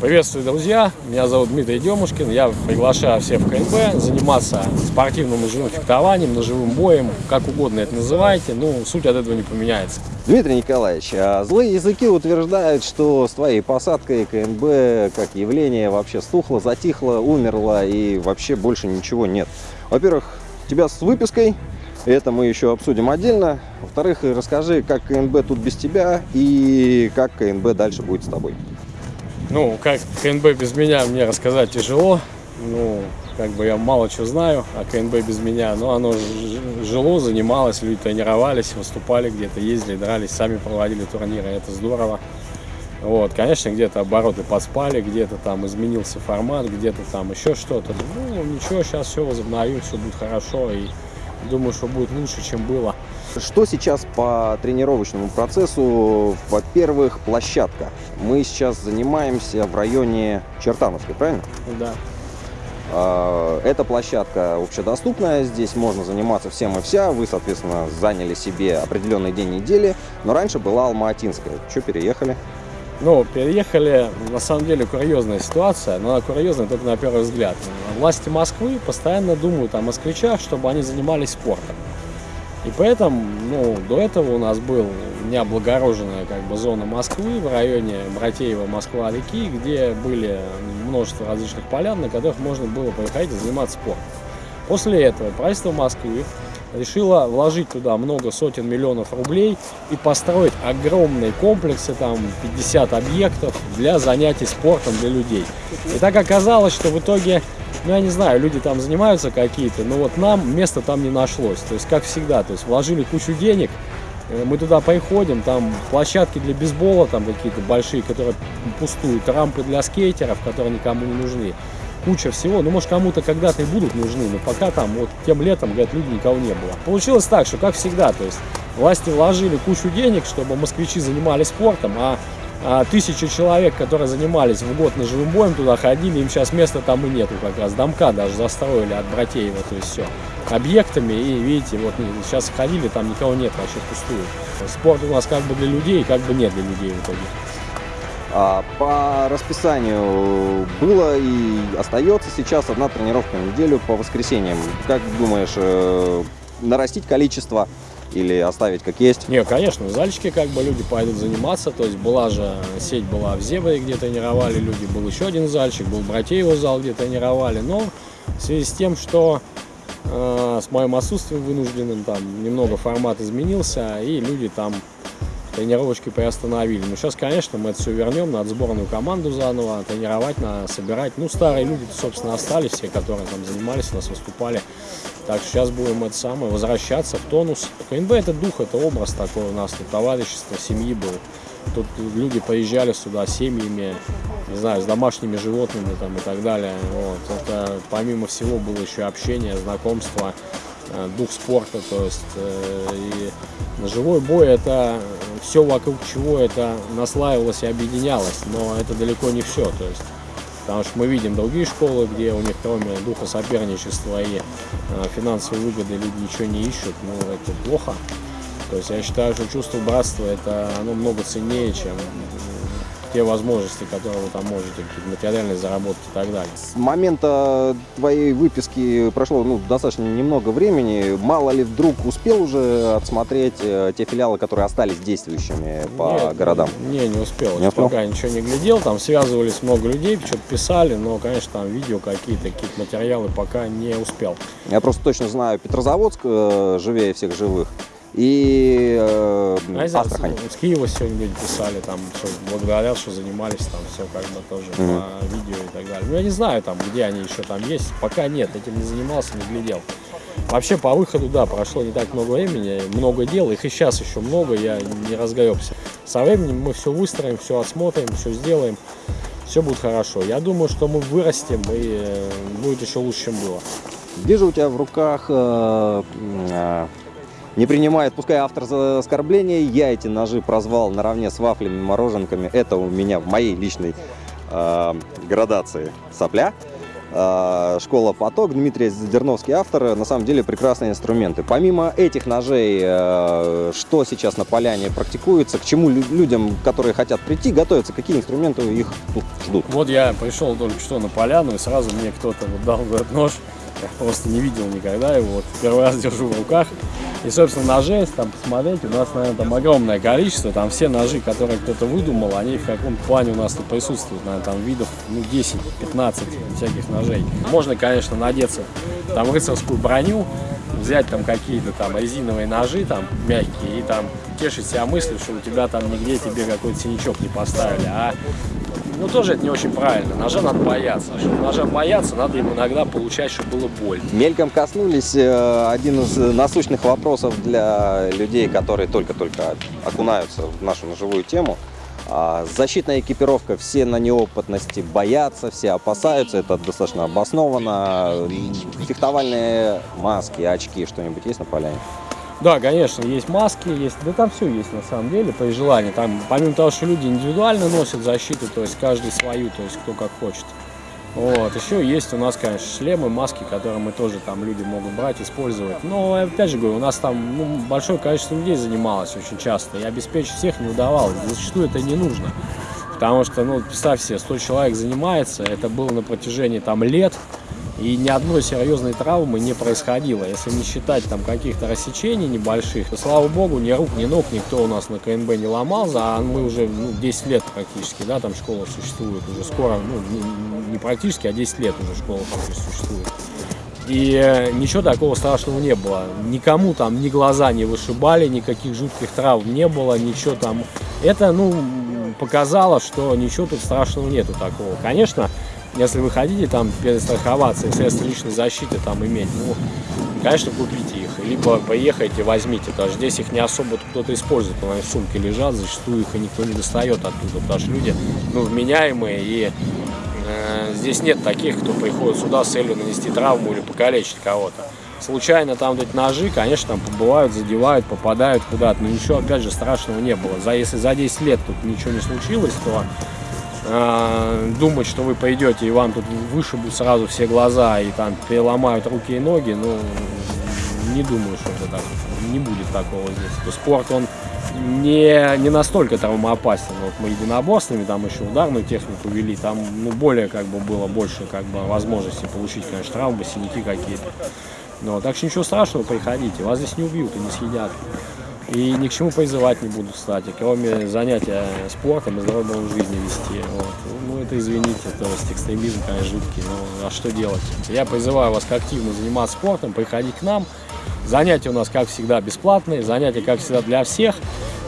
Приветствую, друзья! Меня зовут Дмитрий Демушкин. Я приглашаю всех в КНБ заниматься спортивным ножевым фехтованием, ножевым боем, как угодно это называйте, но суть от этого не поменяется. Дмитрий Николаевич, а злые языки утверждают, что с твоей посадкой КНБ как явление вообще стухло, затихло, умерло и вообще больше ничего нет. Во-первых, тебя с выпиской, это мы еще обсудим отдельно. Во-вторых, расскажи, как КНБ тут без тебя и как КНБ дальше будет с тобой. Ну, как КНБ без меня мне рассказать тяжело. Ну, как бы я мало чего знаю о КНБ без меня, но оно жило, занималось, люди тренировались, выступали где-то, ездили, дрались, сами проводили турниры, это здорово. Вот, конечно, где-то обороты поспали, где-то там изменился формат, где-то там еще что-то. Ну, ничего, сейчас все возобновим, все будет хорошо и думаю, что будет лучше, чем было. Что сейчас по тренировочному процессу? Во-первых, площадка. Мы сейчас занимаемся в районе Чертановской, правильно? Да. А, эта площадка общедоступная, здесь можно заниматься всем и вся. Вы, соответственно, заняли себе определенный день недели, но раньше была Алма-Атинская. Что, переехали? Ну, переехали, на самом деле, курьезная ситуация, но она курьезная только на первый взгляд. Власти Москвы постоянно думают о москвичах, чтобы они занимались спортом. И поэтому, ну, до этого у нас был необлагороженная как бы зона Москвы в районе Братеева, Москва-реки, где были множество различных полян, на которых можно было приходить и заниматься спортом. После этого правительство Москвы решила вложить туда много сотен миллионов рублей и построить огромные комплексы, там 50 объектов для занятий спортом для людей. И так оказалось, что в итоге ну, я не знаю, люди там занимаются какие-то, но вот нам места там не нашлось. То есть, как всегда, то есть вложили кучу денег, э, мы туда приходим, там площадки для бейсбола, там какие-то большие, которые пустуют, рампы для скейтеров, которые никому не нужны, куча всего. Ну, может, кому-то когда-то и будут нужны, но пока там, вот тем летом, говорят, люди никого не было. Получилось так, что, как всегда, то есть власти вложили кучу денег, чтобы москвичи занимались спортом, а а, тысячи человек, которые занимались в год ножевым боем, туда ходили, им сейчас места там и нету как раз. Домка даже застроили от Братеева, то есть все, объектами. И видите, вот сейчас ходили, там никого нет, вообще пустую. Спорт у нас как бы для людей, как бы нет для людей в итоге. А по расписанию было и остается сейчас одна тренировка в неделю по воскресеньям. Как думаешь, э, нарастить количество или оставить как есть? Не, конечно, в зальчике как бы люди пойдут заниматься, то есть была же, сеть была в Зебре, где тренировали люди, был еще один зальчик, был Братеево зал, где тренировали, но в связи с тем, что э, с моим отсутствием вынужденным там немного формат изменился, и люди там тренировочки приостановили. Но сейчас, конечно, мы это все вернем, надо сборную команду заново тренировать, надо собирать. Ну, старые люди, собственно, остались, все, которые там занимались, у нас выступали. Так что сейчас будем это самое, возвращаться в тонус. КНБ это дух, это образ такой у нас, тут товарищество, семьи был. Тут люди поезжали сюда с семьями, не знаю, с домашними животными там и так далее. Вот. Это помимо всего было еще общение, знакомство, дух спорта, то есть э, и ножевой бой это все вокруг чего это наслаивалось и объединялось, но это далеко не все. То есть, потому что мы видим другие школы, где у них кроме духа соперничества и э, финансовой выгоды люди ничего не ищут, ну это плохо. То есть я считаю, что чувство братства это оно много ценнее, чем те возможности, которые вы там можете, какие-то материальные заработки и так далее. С момента твоей выписки прошло ну, достаточно немного времени. Мало ли вдруг успел уже отсмотреть э, те филиалы, которые остались действующими по Нет, городам? Не, не успел. Не успел? Пока ничего не глядел. Там связывались много людей, что-то писали, но, конечно, там видео какие-то, какие-то материалы пока не успел. Я просто точно знаю Петрозаводск, э, живее всех живых и э, а Астрахань. С Киева сегодня люди писали, там, что благодарят, что занимались там все как бы тоже mm -hmm. по видео и так далее. Ну, я не знаю, там, где они еще там есть, пока нет, этим не занимался, не глядел. Вообще, по выходу, да, прошло не так много времени, много дел, их и сейчас еще много, я не разгребся. Со временем мы все выстроим, все осмотрим, все сделаем, все будет хорошо. Я думаю, что мы вырастем и э, будет еще лучше, чем было. Вижу у тебя в руках э, э, не принимает, пускай автор за оскорбление, я эти ножи прозвал наравне с вафлями, мороженками. Это у меня в моей личной э, градации сопля. э, школа «Поток», Дмитрий Задерновский автор, на самом деле прекрасные инструменты. Помимо этих ножей, э, что сейчас на поляне практикуется, к чему лю- людям, которые хотят прийти, готовятся, какие инструменты их ждут? Вот я пришел только что на поляну, и сразу мне кто-то дал этот нож. Я просто не видел никогда его. Вот первый раз держу в руках. И, собственно, ножей, если там посмотреть, у нас, наверное, там огромное количество. Там все ножи, которые кто-то выдумал, они в каком-то плане у нас тут присутствуют. Наверное, там видов ну, 10-15 всяких ножей. Можно, конечно, надеться там рыцарскую броню, взять там какие-то там резиновые ножи там мягкие и там тешить себя мыслью, что у тебя там нигде тебе какой-то синячок не поставили. А ну, тоже это не очень правильно. Ножа надо бояться. А Чтобы ножа бояться, надо им иногда получать, чтобы было больно. Мельком коснулись э, один из насущных вопросов для людей, которые только-только окунаются в нашу ножевую тему. А, Защитная экипировка, все на неопытности боятся, все опасаются, это достаточно обоснованно. Фехтовальные маски, очки, что-нибудь есть на поляне? Да, конечно, есть маски, есть, да там все есть на самом деле, при желании. Там, помимо того, что люди индивидуально носят защиту, то есть каждый свою, то есть кто как хочет. Вот, еще есть у нас, конечно, шлемы, маски, которые мы тоже там люди могут брать, использовать. Но, опять же говорю, у нас там ну, большое количество людей занималось очень часто, и обеспечить всех не удавалось. Зачастую это не нужно. Потому что, ну, представь себе, 100 человек занимается, это было на протяжении там лет, и ни одной серьезной травмы не происходило. Если не считать там каких-то рассечений небольших, слава богу, ни рук, ни ног никто у нас на КНБ не ломал, а мы уже ну, 10 лет практически, да, там школа существует уже скоро, ну, не, не практически, а 10 лет уже школа существует. И э, ничего такого страшного не было. Никому там ни глаза не вышибали, никаких жутких травм не было, ничего там. Это, ну, показало, что ничего тут страшного нету такого. Конечно, если вы хотите там перестраховаться и средства личной защиты там иметь, ну, конечно, купите их. Либо поехайте, возьмите. Даже здесь их не особо кто-то использует. Они в сумке лежат, зачастую их и никто не достает оттуда. Потому что люди, ну, вменяемые и э, здесь нет таких, кто приходит сюда с целью нанести травму или покалечить кого-то. Случайно там вот эти ножи, конечно, там побывают, задевают, попадают куда-то. Но ничего, опять же, страшного не было. За, если за 10 лет тут ничего не случилось, то э, думать, что вы пойдете и вам тут вышибут сразу все глаза и там переломают руки и ноги, ну, не думаю, что это так. Не будет такого здесь. Спорт, он не, не настолько травмоопасен. Вот мы единоборствами, там еще ударную технику вели, там ну, более как бы было больше как бы возможности получить, конечно, травмы, синяки какие-то. Но так что ничего страшного, приходите, вас здесь не убьют и не съедят. И ни к чему призывать не буду, кстати, кроме занятия спортом и здоровым жизни вести. Вот. Ну, это извините, то есть экстремизм, конечно, жуткий, но а что делать? Я призываю вас активно заниматься спортом, приходить к нам. Занятия у нас, как всегда, бесплатные, занятия, как всегда, для всех.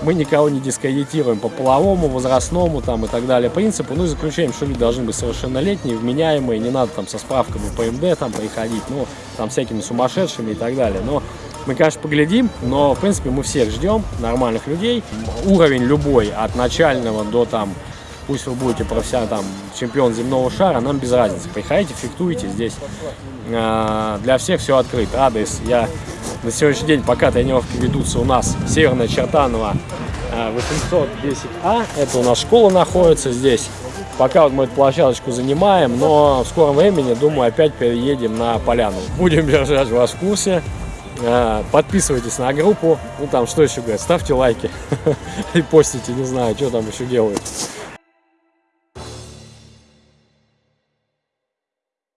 Мы никого не дискредитируем по половому, возрастному там, и так далее принципу. Ну и заключаем, что люди должны быть совершеннолетние, вменяемые, не надо там со справками по МД там приходить, ну, там всякими сумасшедшими и так далее. Но мы, конечно, поглядим, но, в принципе, мы всех ждем, нормальных людей. Уровень любой, от начального до там, пусть вы будете профессионал, там, чемпион земного шара, нам без разницы. Приходите, фехтуйте здесь. Э, Для всех все открыто. Адрес я на сегодняшний день, пока тренировки ведутся у нас, Северная Чертанова, э, 810А. Это у нас школа находится здесь. Пока вот мы эту площадочку занимаем, но в скором времени, думаю, опять переедем на поляну. Будем держать вас в курсе. Э, Подписывайтесь на группу. Ну там что еще говорят, ставьте лайки и постите, не знаю, что там еще делают.